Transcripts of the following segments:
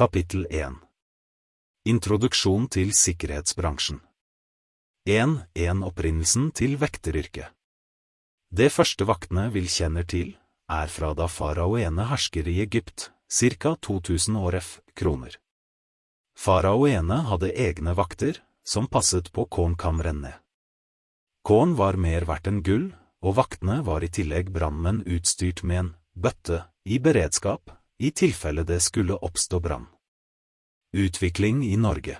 Kapittel 1 Introduksjon til sikkerhetsbransjen 1.1 Opprinnelsen til vekteryrket Det første vaktene vil kjenner til, er fra da faraoene hersker i Egypt, ca. 2000 år f. kroner. Faraoene hadde egne vakter, som passet på kornkamrene. Korn var mer verdt enn gull, og vaktene var i tillegg brannmenn utstyrt med en bøtte i beredskap i tilfelle det skulle oppstå brann. Utvikling i Norge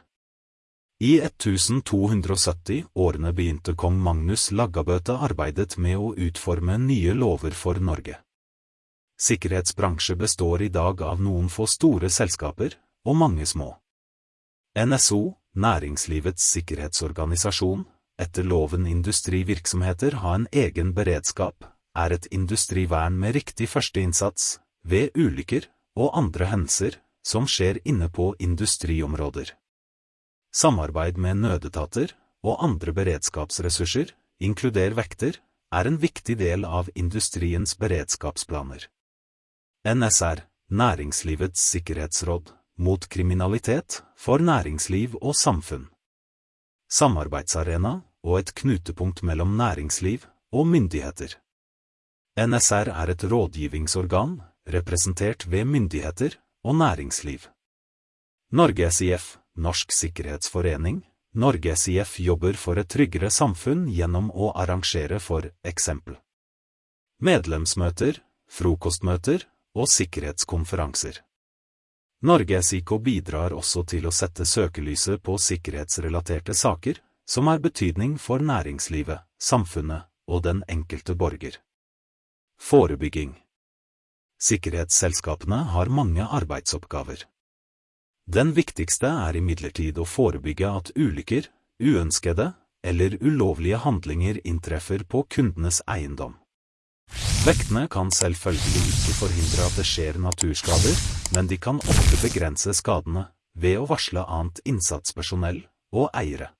I 1270 årene begynte kong Magnus Laggabøte arbeidet med å utforme nye lover for Norge. Sikkerhetsbransje består i dag av noen få store selskaper, og mange små. NSO, Næringslivets sikkerhetsorganisasjon, etter loven industrivirksomheter ha en egen beredskap, er et industrivern med riktig førsteinnsats ved ulykker og andre hendelser som skjer inne på industriområder. Samarbeid med nødetater og andre beredskapsressurser, inkluder vekter, er en viktig del av industriens beredskapsplaner. NSR, Næringslivets sikkerhetsråd, mot kriminalitet, for næringsliv og samfunn. Samarbeidsarena og et knutepunkt mellom næringsliv og myndigheter. NSR er et rådgivningsorgan, representert ved myndigheter og næringsliv. Norge SIF, Norsk Sikkerhetsforening, Norge SIF jobber for et tryggere samfunn gjennom å arrangere for eksempel medlemsmøter, frokostmøter og sikkerhetskonferanser. Norge SIK bidrar også til å sette søkelyset på sikkerhetsrelaterte saker som har betydning for næringslivet, samfunnet og den enkelte borger. Forebygging Sikkerhetsselskapene har mange arbeidsoppgaver. Den viktigste er imidlertid å forebygge at ulykker, uønskede eller ulovlige handlinger inntreffer på kundenes eiendom. Vektene kan selvfølgelig ikke forhindre at det skjer naturskader, men de kan ofte begrense skadene ved å varsle annet innsatspersonell og eiere.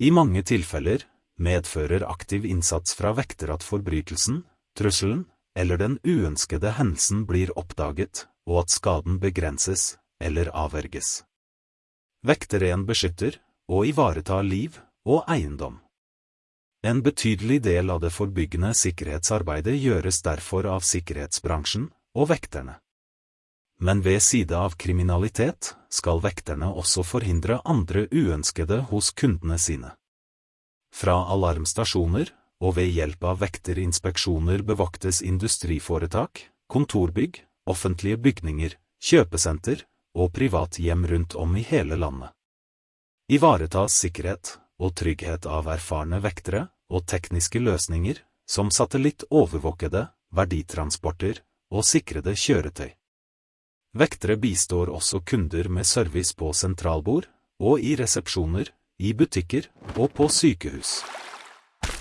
I mange tilfeller medfører aktiv innsats fra vekter at forbrytelsen trusselen eller den uønskede hendelsen blir oppdaget, og at skaden begrenses eller avverges. Vekteren beskytter og ivaretar liv og eiendom. En betydelig del av det forbyggende sikkerhetsarbeidet gjøres derfor av sikkerhetsbransjen og vekterne. Men ved side av kriminalitet skal vekterne også forhindre andre uønskede hos kundene sine. Fra alarmstasjoner og ved hjelp av vekterinspeksjoner bevoktes industriforetak, kontorbygg, offentlige bygninger, kjøpesenter og privathjem rundt om i hele landet. Ivaretas sikkerhet og trygghet av erfarne vektere og tekniske løsninger som satellittovervåkede, verditransporter og sikrede kjøretøy. Vektere bistår også kunder med service på sentralbord og i resepsjoner, i butikker og på sykehus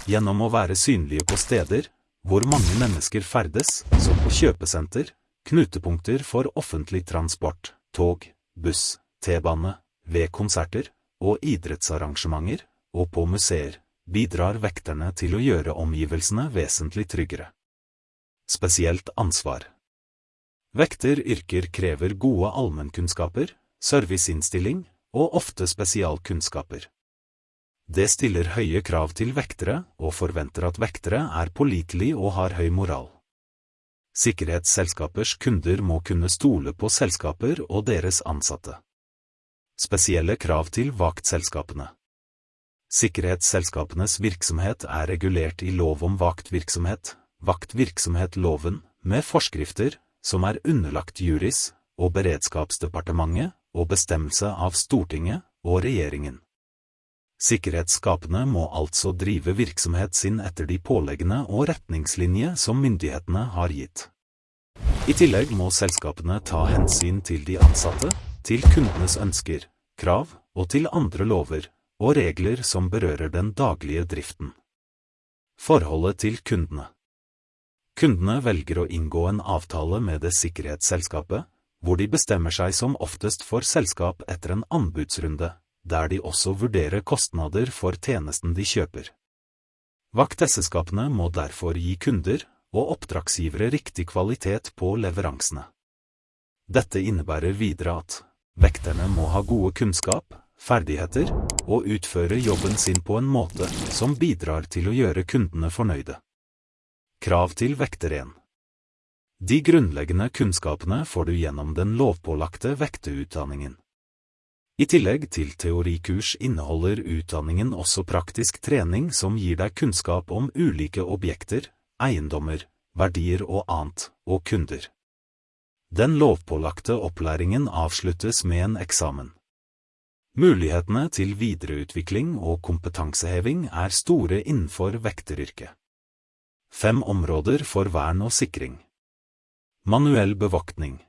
gjennom å være synlige på steder hvor mange mennesker ferdes, som på kjøpesenter, knutepunkter for offentlig transport, tog, buss, T-bane, ved konserter og idrettsarrangementer, og på museer, bidrar vekterne til å gjøre omgivelsene vesentlig tryggere. Spesielt ansvar Vekteryrker krever gode allmennkunnskaper, serviceinnstilling og ofte spesialkunnskaper. Det stiller høye krav til vektere og forventer at vektere er pålitelige og har høy moral. Sikkerhetsselskapers kunder må kunne stole på selskaper og deres ansatte. Spesielle krav til vaktselskapene Sikkerhetsselskapenes virksomhet er regulert i lov om vaktvirksomhet, vaktvirksomhetloven, med forskrifter som er underlagt juris og beredskapsdepartementet og bestemmelse av Stortinget og regjeringen. Sikkerhetsskapene må altså drive virksomhet sin etter de påleggene og retningslinje som myndighetene har gitt. I tillegg må selskapene ta hensyn til de ansatte, til kundenes ønsker, krav og til andre lover og regler som berører den daglige driften. Forholdet til kundene Kundene velger å inngå en avtale med det sikkerhetsselskapet, hvor de bestemmer seg som oftest for selskap etter en anbudsrunde der de også vurderer kostnader for tjenesten de kjøper. Vaktselskapene må derfor gi kunder og oppdragsgivere riktig kvalitet på leveransene. Dette innebærer videre at vekterne må ha gode kunnskap, ferdigheter og utføre jobben sin på en måte som bidrar til å gjøre kundene fornøyde. Krav til vekter 1 De grunnleggende kunnskapene får du gjennom den lovpålagte vekteutdanningen. I tillegg til teorikurs inneholder utdanningen også praktisk trening som gir deg kunnskap om ulike objekter, eiendommer, verdier og annet, og kunder. Den lovpålagte opplæringen avsluttes med en eksamen. Mulighetene til videreutvikling og kompetanseheving er store innenfor vekteryrket. Fem områder for vern og sikring. Manuell bevoktning.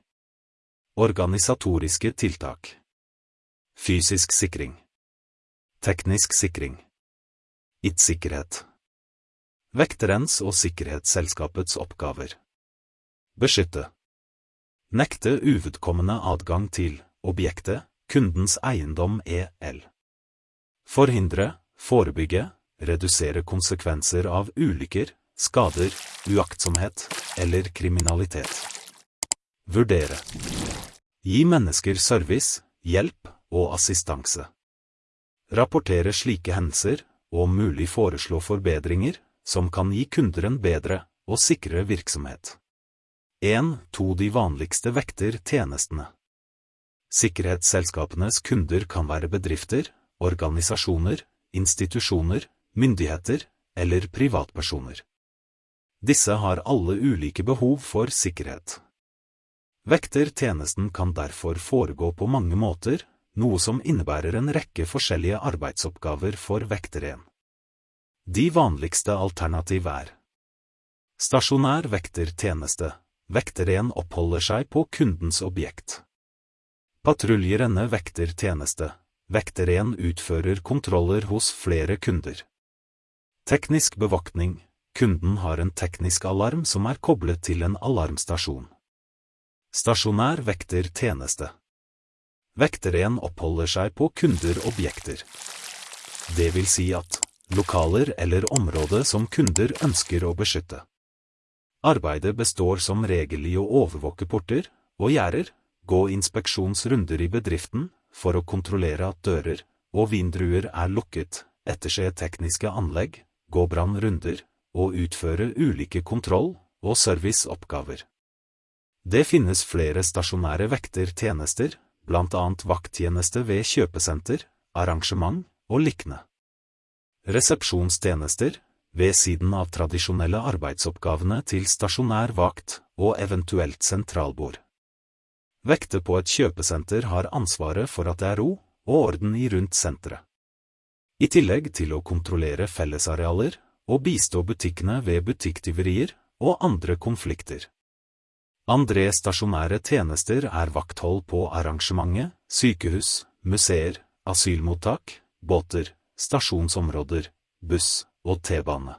Organisatoriske tiltak. Fysisk sikring. Teknisk sikring. IT-sikkerhet. Vekterens og sikkerhetsselskapets oppgaver. Beskytte. Nekte uvedkommende adgang til objektet, kundens eiendom EL. Forhindre, forebygge, redusere konsekvenser av ulykker, skader, uaktsomhet eller kriminalitet. Vurdere. Gi mennesker service, hjelp og assistanse. Rapportere slike hendelser, og om mulig foreslå forbedringer, som kan gi kunder en bedre og sikrere virksomhet. 1. To de vanligste vekter tjenestene. Sikkerhetsselskapenes kunder kan være bedrifter, organisasjoner, institusjoner, myndigheter eller privatpersoner. Disse har alle ulike behov for sikkerhet. Vektertjenesten kan derfor foregå på mange måter, noe som innebærer en rekke forskjellige arbeidsoppgaver for vekteren. De vanligste alternativ er Stasjonær vektertjeneste. Vekteren oppholder seg på kundens objekt. Patruljerende vektertjeneste. Vekteren utfører kontroller hos flere kunder. Teknisk bevoktning. Kunden har en teknisk alarm som er koblet til en alarmstasjon. Stasjonær vektertjeneste. Vekteren oppholder seg på kunder-objekter. Det vil si at lokaler eller område som kunder ønsker å beskytte. Arbeidet består som regel i å overvåke porter og gjerder, gå inspeksjonsrunder i bedriften for å kontrollere at dører og vindruer er lukket, etterse tekniske anlegg, gå brannrunder og utføre ulike kontroll- og serviceoppgaver. Det finnes flere stasjonære vektertjenester, blant annet vakttjeneste ved kjøpesenter, arrangement og likne. Resepsjonstjenester, ved siden av tradisjonelle arbeidsoppgavene til stasjonær vakt og eventuelt sentralbord. Vekter på et kjøpesenter har ansvaret for at det er ro og orden i rundt senteret. I tillegg til å kontrollere fellesarealer og bistå butikkene ved butikktyverier og andre konflikter. Andre stasjonære tjenester er vakthold på arrangementet, sykehus, museer, asylmottak, båter, stasjonsområder, buss og T-bane.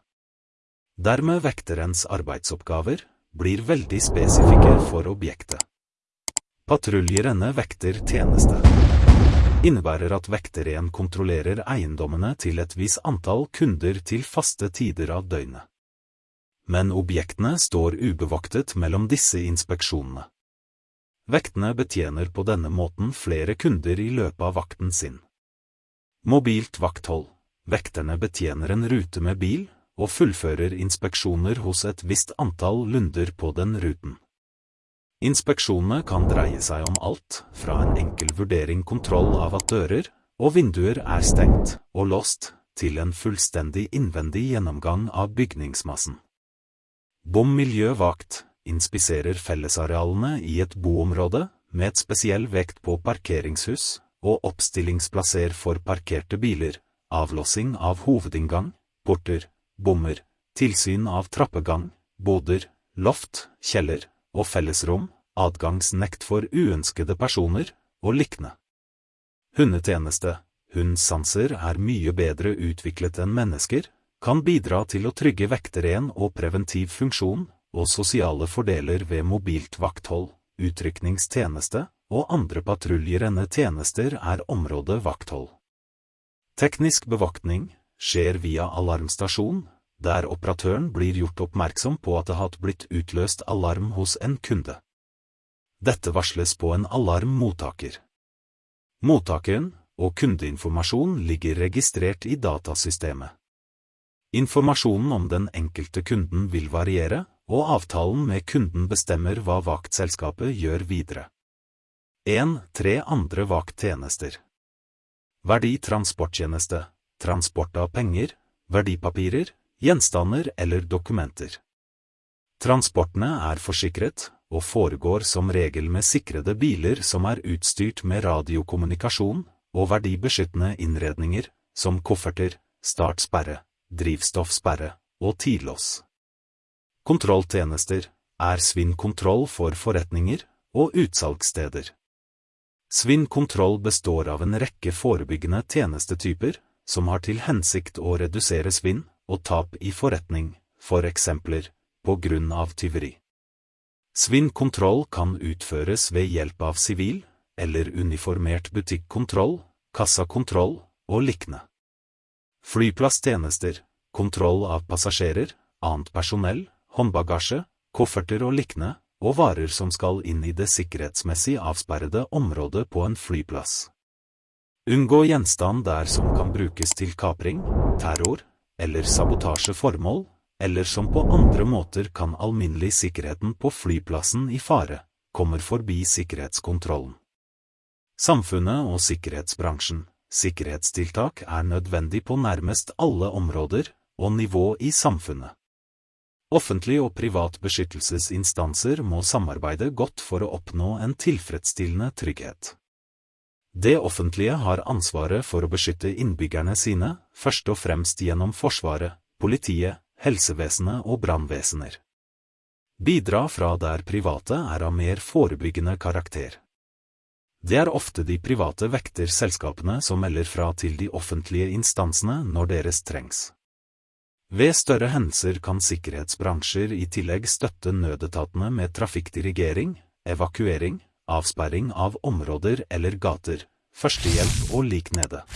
Dermed vekterens arbeidsoppgaver blir veldig spesifikke for objektet. Patruljerende vekter tjeneste innebærer at vekteren kontrollerer eiendommene til et visst antall kunder til faste tider av døgnet men objektene står ubevoktet mellom disse inspeksjonene. Vektene betjener på denne måten flere kunder i løpet av vakten sin. Mobilt vakthold. Vekterne betjener en rute med bil, og fullfører inspeksjoner hos et visst antall lunder på den ruten. Inspeksjonene kan dreie seg om alt, fra en enkel vurdering kontroll av at dører og vinduer er stengt og låst, til en fullstendig innvendig gjennomgang av bygningsmassen. Bom miljøvakt inspiserer fellesarealene i et boområde med et spesiell vekt på parkeringshus og oppstillingsplasser for parkerte biler, avlåsing av hovedinngang, porter, bommer, tilsyn av trappegang, boder, loft, kjeller og fellesrom, adgangsnekt for uønskede personer og likne. Hundetjeneste Hundsanser er mye bedre utviklet enn mennesker, kan bidra til å trygge vekteren og preventiv funksjon og sosiale fordeler ved mobilt vakthold, utrykningstjeneste og andre patruljerende tjenester er området vakthold. Teknisk bevoktning skjer via alarmstasjon, der operatøren blir gjort oppmerksom på at det har blitt utløst alarm hos en kunde. Dette varsles på en alarmmottaker. Mottakeren og kundeinformasjon ligger registrert i datasystemet. Informasjonen om den enkelte kunden vil variere, og avtalen med kunden bestemmer hva vaktselskapet gjør videre. 1. Tre andre vakttjenester. Verditransporttjeneste, transport av penger, verdipapirer, gjenstander eller dokumenter. Transportene er forsikret, og foregår som regel med sikrede biler som er utstyrt med radiokommunikasjon og verdibeskyttende innredninger, som kofferter, startsperre, drivstoffsperre og tidlås. Kontrolltjenester er svinnkontroll for forretninger og utsalgssteder. Svinnkontroll består av en rekke forebyggende tjenestetyper som har til hensikt å redusere svinn og tap i forretning, for eksempler, på grunn av tyveri. Svinnkontroll kan utføres ved hjelp av sivil eller uniformert butikkontroll, kassakontroll og liknende. Flyplasstjenester, kontroll av passasjerer, annet personell, håndbagasje, kofferter og liknende, og varer som skal inn i det sikkerhetsmessig avsperrede området på en flyplass. Unngå gjenstand der som kan brukes til kapring, terror eller sabotasjeformål, eller som på andre måter kan alminnelig sikkerheten på flyplassen i fare, kommer forbi sikkerhetskontrollen. Samfunnet og sikkerhetsbransjen, sikkerhetstiltak er nødvendig på nærmest alle områder og nivå i samfunnet. Offentlig og privat beskyttelsesinstanser må samarbeide godt for å oppnå en tilfredsstillende trygghet. Det offentlige har ansvaret for å beskytte innbyggerne sine, først og fremst gjennom Forsvaret, politiet, helsevesenet og brannvesener. Bidra fra der private er av mer forebyggende karakter. Det er ofte de private vekterselskapene som melder fra til de offentlige instansene når deres trengs. Ved større hendelser kan sikkerhetsbransjer i tillegg støtte nødetatene med trafikkdirigering, evakuering, avsperring av områder eller gater, førstehjelp og lik nede.